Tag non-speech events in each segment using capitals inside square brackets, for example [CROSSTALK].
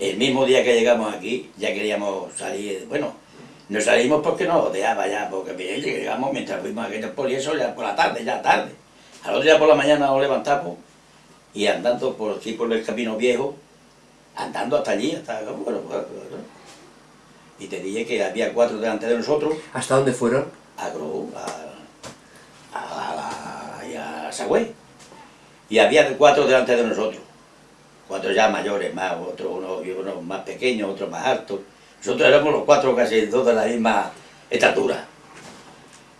El mismo día que llegamos aquí, ya queríamos salir, bueno, no salimos porque no dejaba ya, porque llegamos mientras fuimos a aquel poli, eso ya por la tarde, ya tarde. Al otro día por la mañana nos levantamos y andando por aquí por el camino viejo, andando hasta allí, hasta bueno, bueno, y te dije que había cuatro delante de nosotros. ¿Hasta dónde fueron? A Gro, a, a, a, a Sagüey. Y había cuatro delante de nosotros. Cuatro ya mayores, más, otros uno, uno más pequeños, otros más altos. Nosotros éramos los cuatro casi todos de la misma estatura.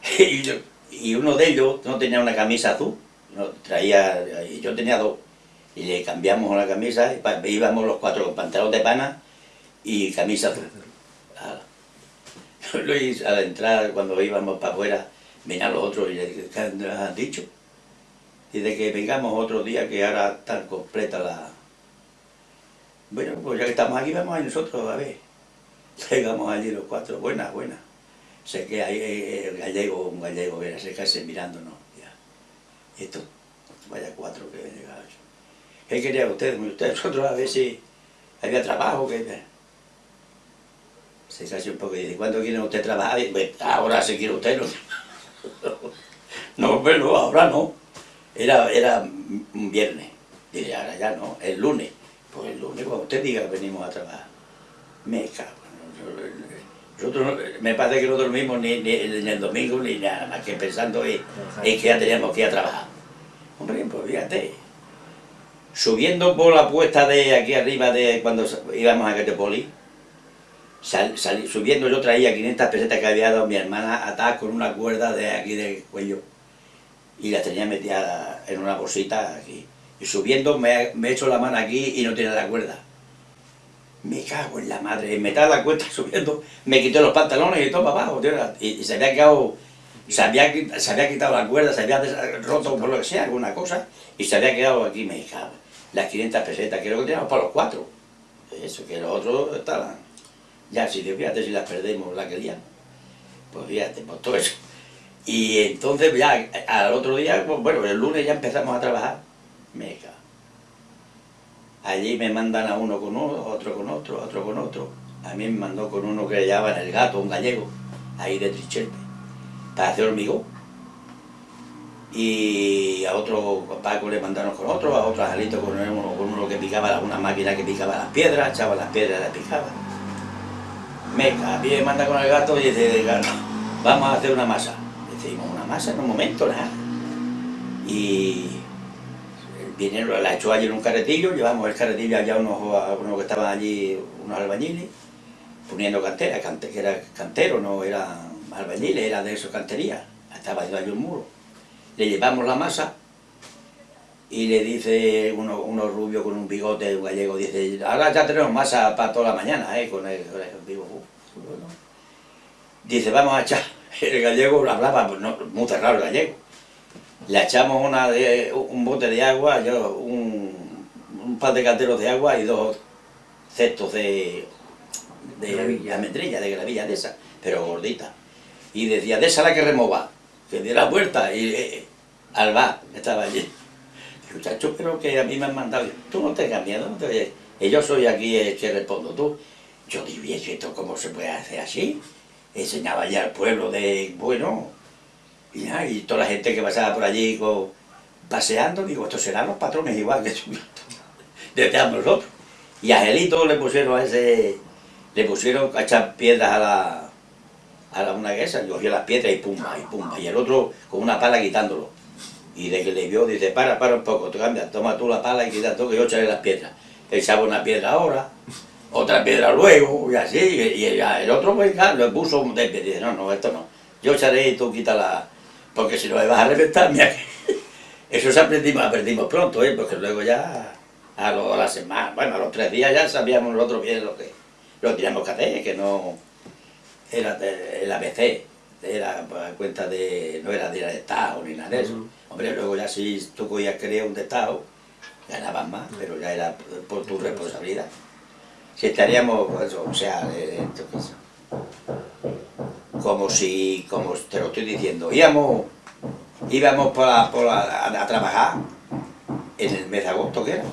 [LAUGHS] Y, yo, y uno de ellos no tenía una camisa azul, no, traía, y yo tenía dos. Y le cambiamos la camisa, y íbamos los cuatro con pantalón de pana y camisa azul. [LAUGHS] Luis, al entrar, cuando íbamos para afuera, venían los otros y le dije, ¿qué han dicho? Dice que vengamos otro día que ahora está completa la... Bueno, pues ya que estamos aquí, vamos a nosotros a ver. [LAUGHS] Llegamos allí los cuatro, buenas, buenas. Sé que hay eh, el gallego, un gallego, viene a secarse mirándonos. Ya. Esto, vaya cuatro que ven llegado. ¿Qué quería usted? Usted, [LAUGHS] nosotros a ver si había trabajo, que se casi un poco y dice, ¿cuándo quiere usted trabajar? Pues ahora si quiere usted, no. [LAUGHS] no, ahora no. Era, era un viernes. Dice, ahora ya no, el lunes. Pues el lunes, cuando usted diga que venimos a trabajar. Me cago. Nosotros me parece que no dormimos ni, ni, el domingo ni nada más que pensando en, que ya teníamos que ir a trabajar. Hombre, pues fíjate. Subiendo por la puesta de aquí arriba de cuando íbamos a Catepoli, Sal, subiendo yo traía 500 pesetas que había dado mi hermana atadas con una cuerda de aquí del cuello y las tenía metidas en una bolsita aquí y subiendo me, me hecho la mano aquí y no tiene la cuerda. Me cago en la madre, me da la cuenta [LAUGHS] subiendo me quité los pantalones y todo para abajo y, se había quedado se había, se había quitado la cuerda, se había roto por lo que sea, alguna cosa y se había quedado aquí, me cago. Las 500 pesetas, que lo que teníamos para los cuatro. Eso, que los otros estaban. Ya, si fíjate si las perdemos la que día. Pues fíjate, pues todo eso. Y entonces ya al otro día, pues, bueno, el lunes ya empezamos a trabajar. Me cago. Allí me mandan a uno con uno, otro con otro, otro con otro. A mí me mandó con uno que le llamaban el gato, un gallego, ahí de Trichelpe, para hacer hormigón. Y a otro Paco le mandaron con otro, a otro Angelito con uno, con uno que picaba, una máquina que picaba las piedras, echaba las piedras y las picaba Meca, viene, manda con el gato y dice, vamos a hacer una masa. Decimos, una masa en un momento, nada. Y viene, la echó allí en un carretillo, llevamos el carretillo allá unos, unos que estaban allí, unos albañiles, poniendo cantera, que era cantero, no era albañiles, era de eso cantería, estaba allí un muro. Le llevamos la masa y le dice uno, uno rubio con un bigote, un gallego, dice, ahora ya tenemos masa para toda la mañana, ¿eh? con el, Dice, vamos a echar, [LAUGHS] el gallego hablaba pues no, muy cerrado el gallego. Le echamos una de, un bote de agua, yo, un, un par de canteros de agua y dos cestos de, de gravilla. de gravilla de esa, pero gordita. Y decía, de esa la que remova, que diera la vuelta, y eh, Alba estaba allí muchacho, pero que a mí me han mandado, tú no tengas miedo, no te y yo soy aquí el que respondo tú. Yo ¿y esto cómo se puede hacer así? Enseñaba ya al pueblo de, bueno, y, ya, y toda la gente que pasaba por allí paseando, digo, estos serán los patrones igual que [LAUGHS] desde nosotros. Y a Angelito le pusieron a ese, le pusieron a echar piedras a la, a la una esas, cogía las piedras y pumba, y pumba, y el otro con una pala quitándolo. Y de que le vio, dice, para, para un poco, cambia, toma tú la pala y quita todo, que yo echaré las piedras. Echaba una piedra ahora, otra piedra luego, y así, y, el, otro pues lo puso de pie, dice, no, no, esto no, yo echaré y tú la porque si no me vas a reventar, mira [LAUGHS] Eso se aprendimos, aprendimos pronto, ¿eh? porque luego ya, a, lo, a la semana, bueno, a los tres días ya sabíamos nosotros bien lo que, lo teníamos que hacer, que no era el ABC, era por cuenta de, no era de Estado ni nada de eso. Hombre, luego ya si tú cogías querías un de Estado, ganabas más, pero ya era por tu responsabilidad. Si estaríamos, pues, o sea, como si, como te lo estoy diciendo, íbamos, íbamos a, trabajar en el mes de agosto que era,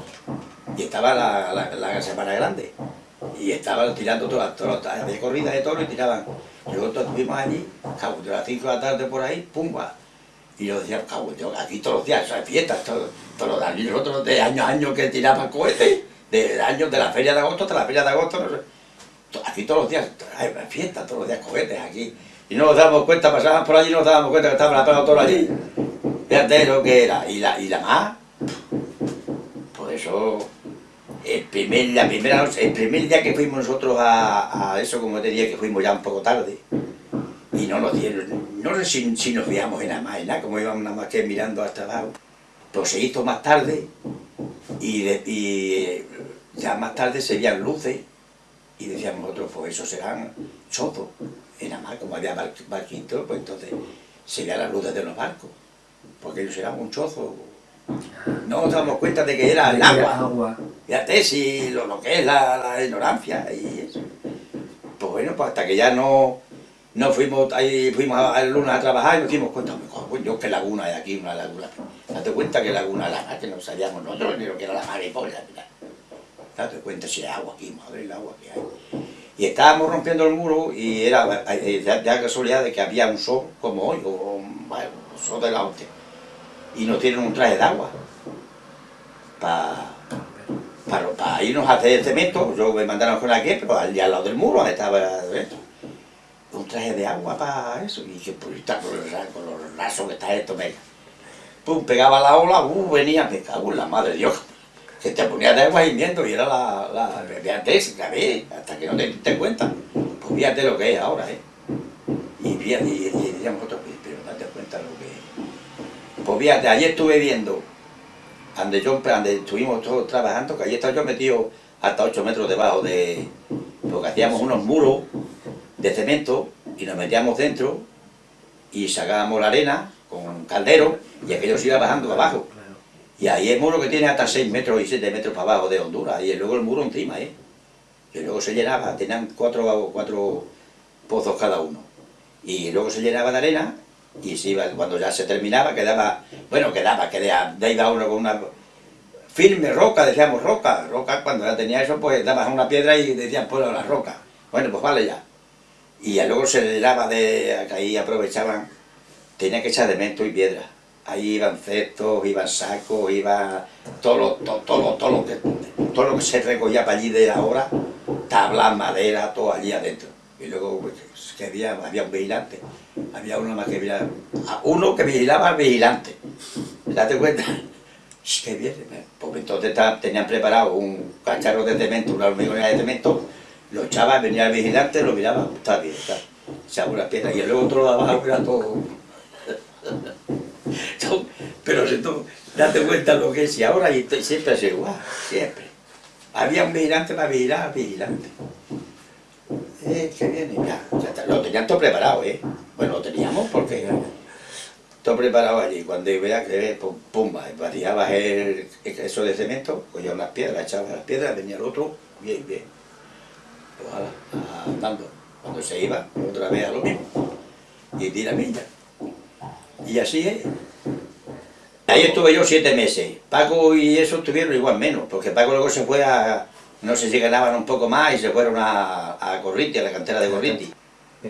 y estaba la, la, la semana grande. y estaban tirando todas, todas de corridas de toro y tiraban. Luego estuvimos allí, cabo, de las 5 de la tarde por ahí, pumba. Y yo decía, cabo, aquí todos los días, fiestas, todos, todos los años, nosotros de año a año que tiraban cohetes, de años de la feria de agosto hasta la feria de agosto, no sé. Aquí todos los días, hay fiestas, todos los días cohetes aquí. Y no nos dábamos cuenta, pasábamos por allí y no nos dábamos cuenta que estaba la pega todo allí. Fíjate lo que era. Y la, y la más, por eso el primer, la primera el primer día que fuimos nosotros a, a, eso, como te dije, que fuimos ya un poco tarde, y no nos dieron, no sé si, si nos veíamos en nada más, nada, como íbamos nada más que mirando hasta abajo, pues se hizo más tarde, y, y ya más tarde se veían luces, y decíamos nosotros, pues eso serán chozos, y nada más, como había barquitos, pues entonces se veían las luces de los barcos, porque ellos eran un chozo, no nos damos cuenta de que era el agua. Fíjate si lo, lo que es la, la, ignorancia y eso. Pues bueno, pues hasta que ya no, no fuimos ahí, fuimos a, Luna a trabajar y nos dimos cuenta, pues yo qué laguna hay aquí, una laguna. Date cuenta que laguna la que no sabíamos nosotros ni lo que era la mariposa. Date cuenta si hay agua aquí, madre el agua que hay. Y estábamos rompiendo el muro y era eh, ya, ya casualidad de que había un sol como hoy, o bueno, un sol de la hostia. Y nos tienen un traje de agua para para irnos a hacer cemento, yo me mandaron con aquí, pero allí al lado del muro estaba un traje de agua para eso, y que pues está con, con los rasos que está esto, venga. Pum, pegaba la ola, uh, venía, me cago en la madre de Dios, que te ponía de agua hirviendo y era la, la, fíjate, hasta que no te diste cuenta, pues fíjate lo que es ahora, ¿eh? Y, y, y, diríamos otro, pero date cuenta lo que pues fíjate, ayer estuve viendo, donde, yo, donde estuvimos todos trabajando, que allí estaba yo metido hasta 8 metros debajo de... Porque hacíamos unos muros de cemento y nos metíamos dentro y sacábamos la arena con caldero y aquello se iba bajando abajo. Y ahí el muro que tiene hasta 6 metros y 7 metros para abajo de Honduras y luego el muro encima, ¿eh? Y luego se llenaba, tenían cuatro, cuatro pozos cada uno. Y luego se llenaba de arena y se iba, cuando ya se terminaba quedaba, bueno, quedaba, quedaba, de iba uno con una firme roca, decíamos roca, roca, cuando ya tenía eso, pues dabas una piedra y decían, pues la roca, bueno, pues vale ya. Y luego se le daba de, ahí aprovechaban, tenía que echar cemento y piedra. Ahí iban cestos, iban sacos, iba todo lo, todo, todo, todo, lo que, todo lo que se recogía para allí de ahora, tablas, madera, todo allí adentro. Y luego pues, que había, había un vigilante, había uno más que vigilaba, uno que vigilaba al vigilante, date cuenta, que bien, pues entonces tenían preparado un cacharro de cemento, una hormigona de cemento, lo echaba, venía el vigilante, lo miraba, está bien, está, echaba unas piedras y luego otro lo abajo era todo... Pero si tú date cuenta lo que es y ahora y siempre es igual, siempre. Había un vigilante para vigilar vigilante. Eh, que viene, ya, ya lo tenían todo preparado, ¿eh? Bueno, lo teníamos porque todo preparado allí, cuando iba que pum, pumba, vaciabas el, eso de cemento, cogía unas piedras, echabas las piedras, venía el otro, bien, bien, ojalá, andando, cuando se iba, otra vez a lo mismo, y tira milla, y así es. Ahí estuve yo siete meses, Paco y eso estuvieron igual menos, porque Paco luego se fue a, no sé si ganaban un poco más y se fueron a, a Corrinti, a la cantera de Corrinti,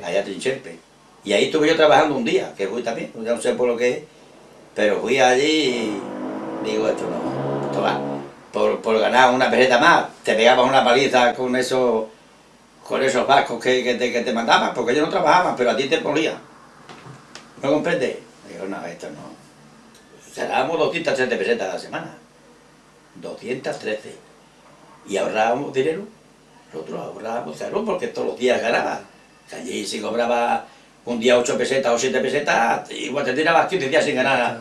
allá a Trinchelpe. Y ahí estuve yo trabajando un día, que fui también, no sé por lo que es, pero fui allí y digo, esto no, esto va. Por, por ganar una peseta más, te pegabas una paliza con esos, con esos vascos que, que, te, que te mandaban, porque yo no trabajaba, pero a ti te ponía. ¿No comprendes? Digo, no, esto no. Ganábamos 213 pesetas a la semana. 213 y ahorrábamos dinero, nosotros ahorrábamos dinero porque todos los días ganaba. allí si cobraba un día 8 pesetas o 7 pesetas, igual te tirabas 15 días sin ganar.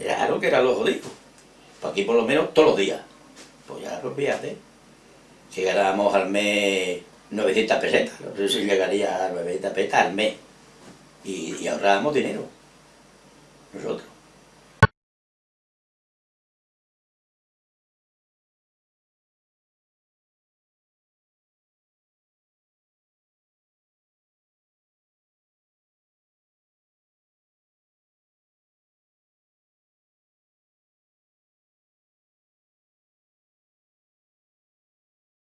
Claro que era lo jodido. Pues aquí por lo menos todos los días. Pues ya lo fíjate. Si ganábamos al mes 900 pesetas, no sé si llegaría a 900 pesetas al mes. Y, y ahorrábamos dinero. Nosotros.